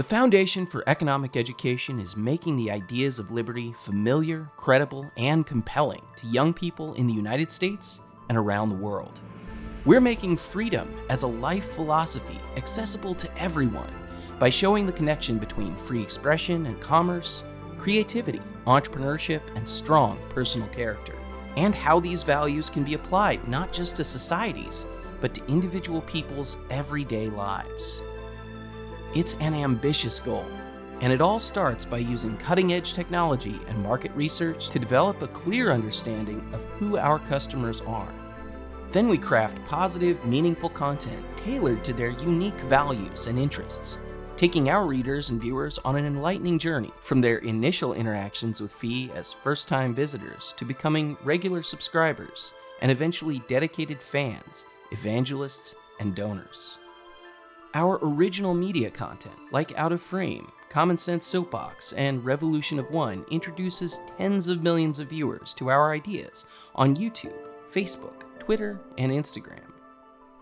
The foundation for economic education is making the ideas of liberty familiar, credible, and compelling to young people in the United States and around the world. We're making freedom as a life philosophy accessible to everyone by showing the connection between free expression and commerce, creativity, entrepreneurship, and strong personal character, and how these values can be applied not just to societies, but to individual people's everyday lives. It's an ambitious goal, and it all starts by using cutting edge technology and market research to develop a clear understanding of who our customers are. Then we craft positive, meaningful content tailored to their unique values and interests, taking our readers and viewers on an enlightening journey from their initial interactions with FEE as first time visitors to becoming regular subscribers and eventually dedicated fans, evangelists, and donors. Our original media content, like Out of Frame, Common Sense Soapbox, and Revolution of One, introduces tens of millions of viewers to our ideas on YouTube, Facebook, Twitter, and Instagram.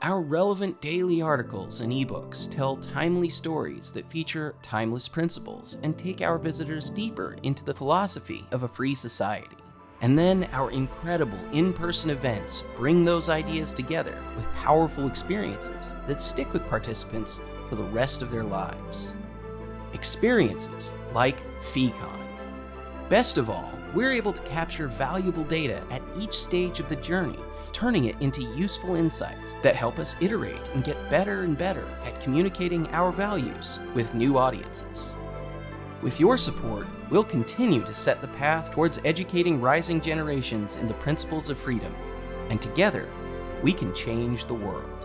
Our relevant daily articles and ebooks tell timely stories that feature timeless principles and take our visitors deeper into the philosophy of a free society. And then our incredible in person events bring those ideas together with powerful experiences that stick with participants for the rest of their lives. Experiences like FEEcon. Best of all, we're able to capture valuable data at each stage of the journey, turning it into useful insights that help us iterate and get better and better at communicating our values with new audiences. With your support, we'll continue to set the path towards educating rising generations in the principles of freedom, and together, we can change the world.